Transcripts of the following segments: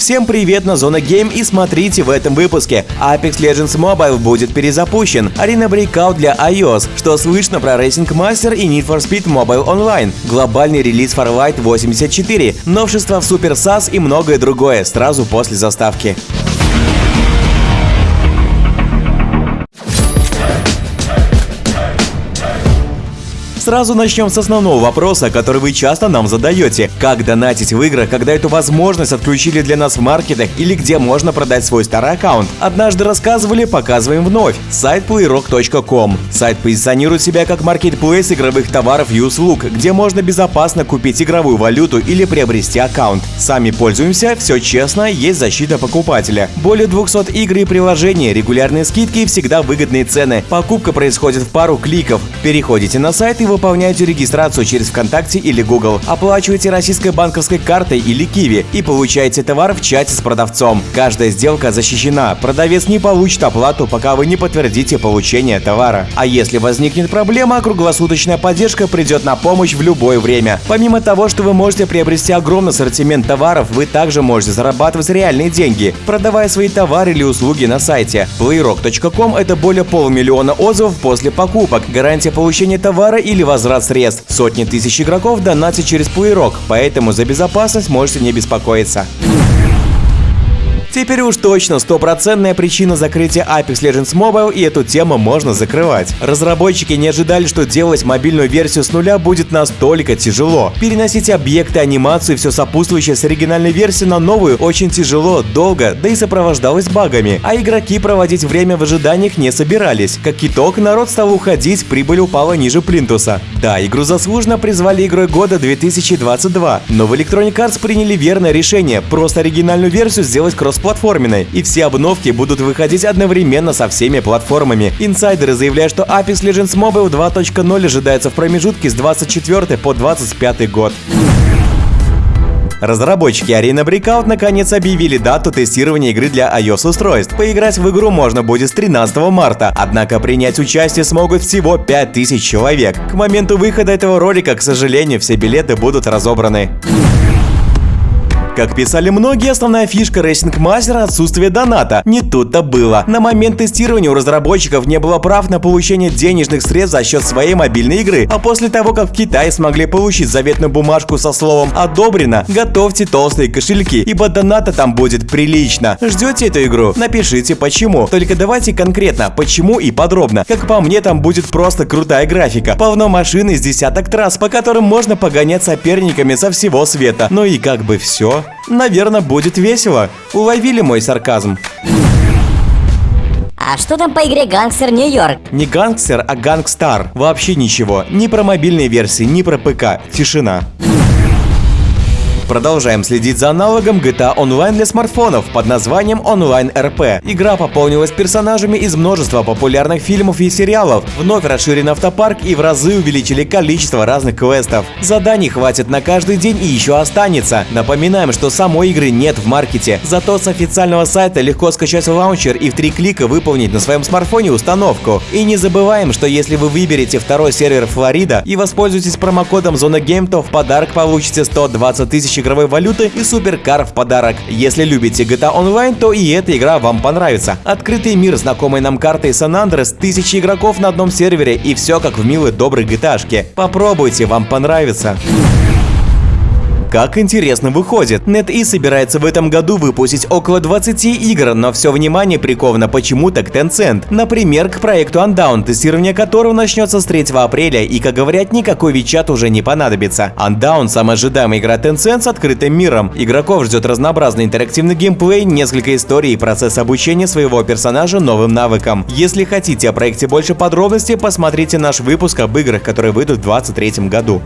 Всем привет на Зона Гейм и смотрите в этом выпуске. Apex Legends Mobile будет перезапущен, Arena Breakout для iOS, что слышно про Racing Master и Need for Speed Mobile Online, глобальный релиз Farlight 84, новшества в Super SAS и многое другое сразу после заставки. Сразу начнем с основного вопроса, который вы часто нам задаете. Как донатить в играх, когда эту возможность отключили для нас в маркетах или где можно продать свой старый аккаунт? Однажды рассказывали, показываем вновь. Сайт playrock.com. Сайт позиционирует себя как маркетплейс игровых товаров и услуг, где можно безопасно купить игровую валюту или приобрести аккаунт. Сами пользуемся, все честно, есть защита покупателя. Более 200 игр и приложений, регулярные скидки и всегда выгодные цены. Покупка происходит в пару кликов. Переходите на сайт и выполняете регистрацию через ВКонтакте или Google, оплачиваете российской банковской картой или Киви и получаете товар в чате с продавцом. Каждая сделка защищена, продавец не получит оплату, пока вы не подтвердите получение товара. А если возникнет проблема, круглосуточная поддержка придет на помощь в любое время. Помимо того, что вы можете приобрести огромный ассортимент товаров, вы также можете зарабатывать реальные деньги, продавая свои товары или услуги на сайте. Playrock.com – это более полумиллиона отзывов после покупок, гарантия получения товара или или возврат средств. Сотни тысяч игроков донатят через Playrock, поэтому за безопасность можете не беспокоиться. Теперь уж точно стопроцентная причина закрытия Apex Legends Mobile и эту тему можно закрывать. Разработчики не ожидали, что делать мобильную версию с нуля будет настолько тяжело. Переносить объекты, анимацию и все сопутствующее с оригинальной версии на новую очень тяжело, долго, да и сопровождалось багами. А игроки проводить время в ожиданиях не собирались. Как итог, народ стал уходить, прибыль упала ниже плинтуса. Да, игру заслуженно призвали игрой года 2022, но в Electronic Arts приняли верное решение – просто оригинальную версию сделать кросс кроссплатформенной, и все обновки будут выходить одновременно со всеми платформами. Инсайдеры заявляют, что Apex Legends Mobile 2.0 ожидается в промежутке с 24 по 25 год. Разработчики Arena Breakout наконец объявили дату тестирования игры для iOS-устройств. Поиграть в игру можно будет с 13 марта, однако принять участие смогут всего 5000 человек. К моменту выхода этого ролика, к сожалению, все билеты будут разобраны. Как писали многие, основная фишка Racing Master – отсутствие доната. Не тут-то было. На момент тестирования у разработчиков не было прав на получение денежных средств за счет своей мобильной игры, а после того, как в Китае смогли получить заветную бумажку со словом «одобрено», готовьте толстые кошельки, ибо доната там будет прилично. Ждете эту игру? Напишите почему. Только давайте конкретно, почему и подробно. Как по мне, там будет просто крутая графика, полно машин из десяток трасс, по которым можно погонять соперниками со всего света. Ну и как бы все. Наверное, будет весело. Уловили мой сарказм. А что там по игре Гангстер Нью-Йорк? Не Гангстер, а Gangstar. Вообще ничего. Ни про мобильные версии, ни про ПК. Тишина. Продолжаем следить за аналогом GTA Online для смартфонов под названием Online RP. Игра пополнилась персонажами из множества популярных фильмов и сериалов, вновь расширен автопарк и в разы увеличили количество разных квестов. Заданий хватит на каждый день и еще останется. Напоминаем, что самой игры нет в маркете, зато с официального сайта легко скачать лаунчер и в три клика выполнить на своем смартфоне установку. И не забываем, что если вы выберете второй сервер Флорида и воспользуетесь промокодом Зона Гейм, то в подарок получите 120 тысяч игровой валюты и суперкар в подарок. Если любите GTA Online, то и эта игра вам понравится. Открытый мир, знакомый нам картой Сан Андрес, тысячи игроков на одном сервере и все как в милой доброй GTA. -шке. Попробуйте, вам понравится. Как интересно выходит. NetEase собирается в этом году выпустить около 20 игр, но все внимание приковано почему-то к Tencent. Например, к проекту Undown, тестирование которого начнется с 3 апреля, и, как говорят, никакой Вичат уже не понадобится. Undown – самая ожидаемая игра Tencent с открытым миром. Игроков ждет разнообразный интерактивный геймплей, несколько историй и процесс обучения своего персонажа новым навыкам. Если хотите о проекте больше подробностей, посмотрите наш выпуск об играх, которые выйдут в 2023 году.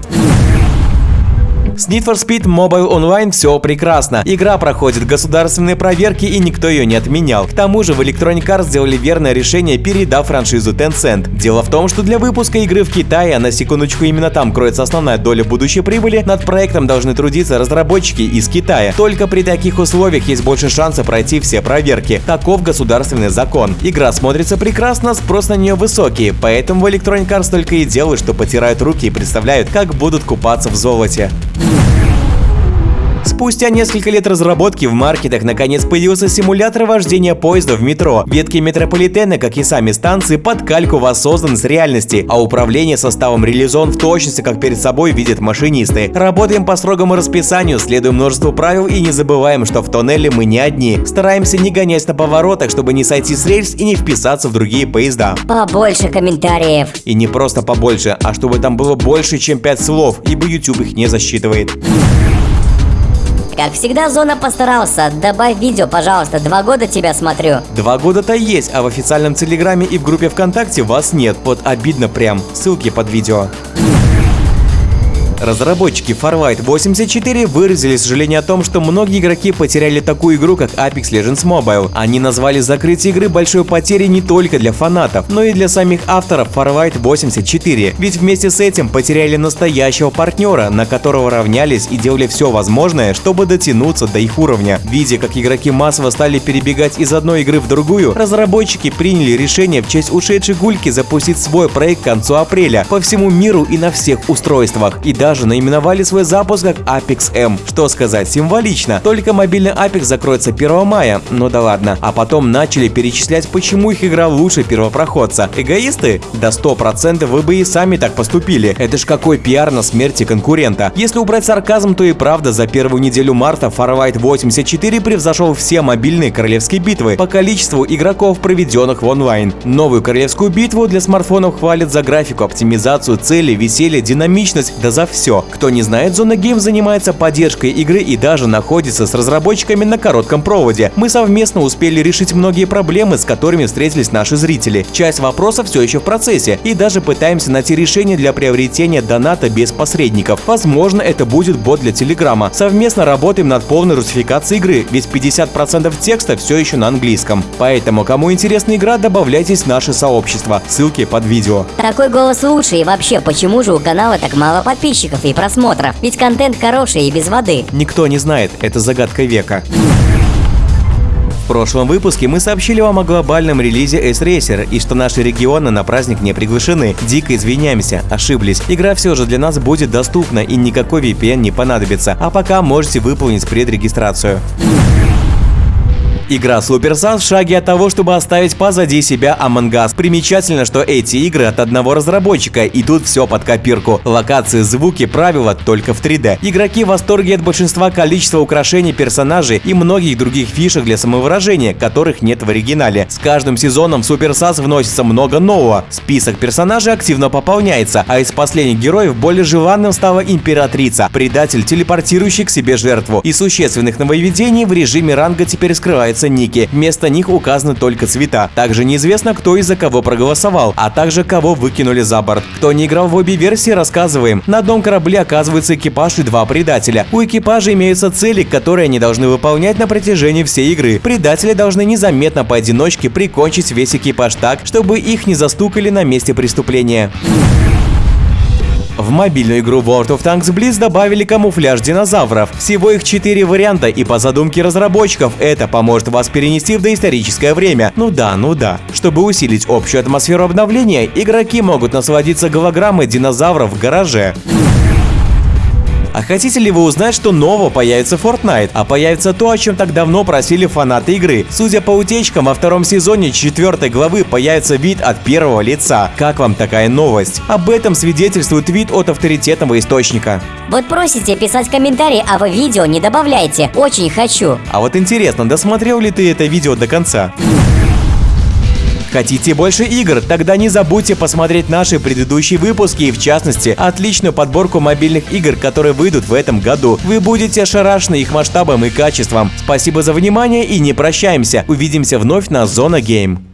С Need for Speed Mobile Online все прекрасно. Игра проходит государственные проверки и никто ее не отменял. К тому же в Electronic Arts сделали верное решение, передав франшизу Tencent. Дело в том, что для выпуска игры в Китае, а на секундочку именно там кроется основная доля будущей прибыли, над проектом должны трудиться разработчики из Китая. Только при таких условиях есть больше шанса пройти все проверки. Таков государственный закон. Игра смотрится прекрасно, спрос на нее высокий, поэтому в Electronic Arts только и делают, что потирают руки и представляют, как будут купаться в золоте. Ooh. Спустя несколько лет разработки в маркетах наконец появился симулятор вождения поезда в метро. Ветки метрополитена, как и сами станции, под кальку воссозданы с реальности, а управление составом реализован в точности, как перед собой видят машинисты. Работаем по строгому расписанию, следуем множеству правил и не забываем, что в тоннеле мы не одни. Стараемся не гонять на поворотах, чтобы не сойти с рельс и не вписаться в другие поезда. Побольше комментариев. И не просто побольше, а чтобы там было больше, чем 5 слов, ибо YouTube их не засчитывает. Как всегда, Зона постарался. Добавь видео, пожалуйста, два года тебя смотрю. Два года-то есть, а в официальном Телеграме и в группе ВКонтакте вас нет. Вот обидно прям. Ссылки под видео. Разработчики Farlight 84 выразили сожаление о том, что многие игроки потеряли такую игру, как Apex Legends Mobile. Они назвали закрытие игры большой потерей не только для фанатов, но и для самих авторов Farlight 84. Ведь вместе с этим потеряли настоящего партнера, на которого равнялись и делали все возможное, чтобы дотянуться до их уровня. Видя, как игроки массово стали перебегать из одной игры в другую, разработчики приняли решение в честь ушедшей гульки запустить свой проект к концу апреля по всему миру и на всех устройствах. И даже наименовали свой запуск как Apex M. Что сказать, символично. Только мобильный Apex закроется 1 мая, ну да ладно. А потом начали перечислять, почему их игра лучше первопроходца. Эгоисты? Да 100% вы бы и сами так поступили. Это ж какой пиар на смерти конкурента. Если убрать сарказм, то и правда за первую неделю марта Farlight 84 превзошел все мобильные королевские битвы по количеству игроков, проведенных в онлайн. Новую королевскую битву для смартфонов хвалят за графику, оптимизацию, цели, веселье, динамичность, да за все. Кто не знает, Зона Гейм занимается поддержкой игры и даже находится с разработчиками на коротком проводе. Мы совместно успели решить многие проблемы, с которыми встретились наши зрители. Часть вопросов все еще в процессе и даже пытаемся найти решение для приобретения доната без посредников. Возможно, это будет бот для Телеграма. Совместно работаем над полной русификацией игры, ведь 50% текста все еще на английском. Поэтому, кому интересна игра, добавляйтесь в наше сообщество. Ссылки под видео. Такой голос лучше и вообще, почему же у канала так мало подписчиков? Подписчиков и просмотров, ведь контент хороший и без воды. Никто не знает, это загадка века. В прошлом выпуске мы сообщили вам о глобальном релизе S-Racer и что наши регионы на праздник не приглашены. Дико извиняемся, ошиблись. Игра все же для нас будет доступна и никакой VPN не понадобится, а пока можете выполнить предрегистрацию. Игра Sun в шаге от того, чтобы оставить позади себя Among Us. Примечательно, что эти игры от одного разработчика, и тут все под копирку. Локации, звуки, правила только в 3D. Игроки в восторге от большинства количества украшений персонажей и многих других фишек для самовыражения, которых нет в оригинале. С каждым сезоном в SAS вносится много нового. Список персонажей активно пополняется, а из последних героев более желанным стала Императрица, предатель, телепортирующий к себе жертву. И существенных нововведений в режиме ранга теперь скрывается называются ники. Вместо них указаны только цвета. Также неизвестно, кто и за кого проголосовал, а также кого выкинули за борт. Кто не играл в обе версии, рассказываем. На одном корабле оказывается экипаж и два предателя. У экипажа имеются цели, которые они должны выполнять на протяжении всей игры. Предатели должны незаметно поодиночке прикончить весь экипаж так, чтобы их не застукали на месте преступления. В мобильную игру World of Tanks Blitz добавили камуфляж динозавров. Всего их 4 варианта, и по задумке разработчиков это поможет вас перенести в доисторическое время. Ну да, ну да. Чтобы усилить общую атмосферу обновления, игроки могут насладиться голограммой динозавров в гараже. А хотите ли вы узнать, что нового появится Fortnite? А появится то, о чем так давно просили фанаты игры. Судя по утечкам, во втором сезоне четвертой главы появится вид от первого лица. Как вам такая новость? Об этом свидетельствует вид от авторитетного источника. Вот просите писать комментарии, а вы видео не добавляйте. Очень хочу. А вот интересно, досмотрел ли ты это видео до конца? Хотите больше игр? Тогда не забудьте посмотреть наши предыдущие выпуски и, в частности, отличную подборку мобильных игр, которые выйдут в этом году. Вы будете ошарашены их масштабом и качеством. Спасибо за внимание и не прощаемся. Увидимся вновь на Зона Гейм.